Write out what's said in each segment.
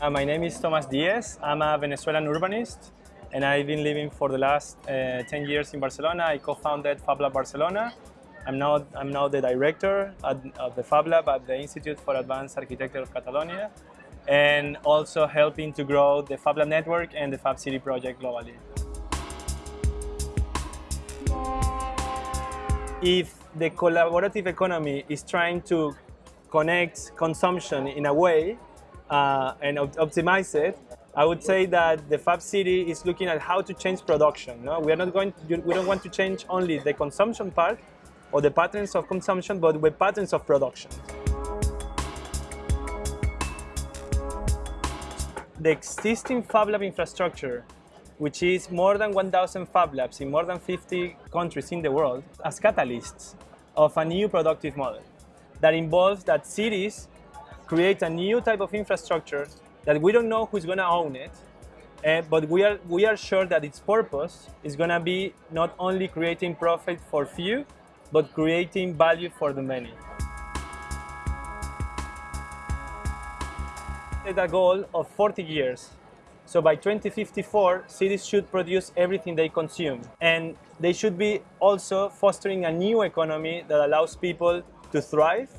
Uh, my name is Tomas Diez. I'm a Venezuelan urbanist and I've been living for the last uh, 10 years in Barcelona. I co-founded FabLab Barcelona. I'm now, I'm now the director at, of the FabLab at the Institute for Advanced Architecture of Catalonia and also helping to grow the FabLab network and the Fab City project globally. If the collaborative economy is trying to connect consumption in a way uh, and op optimize it, I would say that the Fab City is looking at how to change production. No? We are not going. To, we don't want to change only the consumption part or the patterns of consumption, but the patterns of production. The existing Fab Lab infrastructure, which is more than 1,000 Fab Labs in more than 50 countries in the world, as catalysts of a new productive model that involves that cities create a new type of infrastructure that we don't know who's going to own it, uh, but we are, we are sure that its purpose is going to be not only creating profit for few, but creating value for the many. Set a goal of 40 years. So by 2054, cities should produce everything they consume. And they should be also fostering a new economy that allows people to thrive,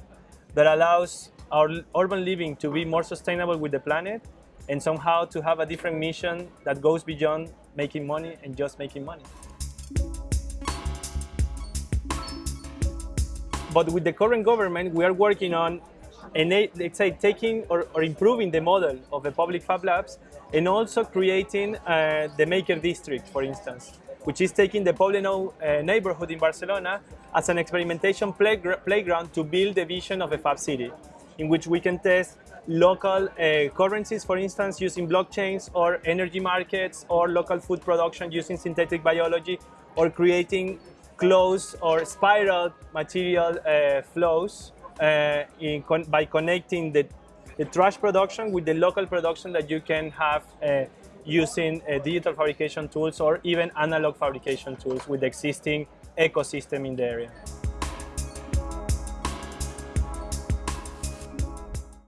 that allows our urban living to be more sustainable with the planet, and somehow to have a different mission that goes beyond making money and just making money. But with the current government, we are working on let's say taking or, or, improving the model of the public fab labs and also creating uh, the maker district, for instance, which is taking the Poblenou uh, neighborhood in Barcelona as an experimentation playground to build the vision of a fab city, in which we can test local uh, currencies, for instance, using blockchains or energy markets or local food production using synthetic biology or creating closed or spiral material uh, flows uh, con by connecting the, the trash production with the local production that you can have uh, using uh, digital fabrication tools or even analog fabrication tools with the existing ecosystem in the area.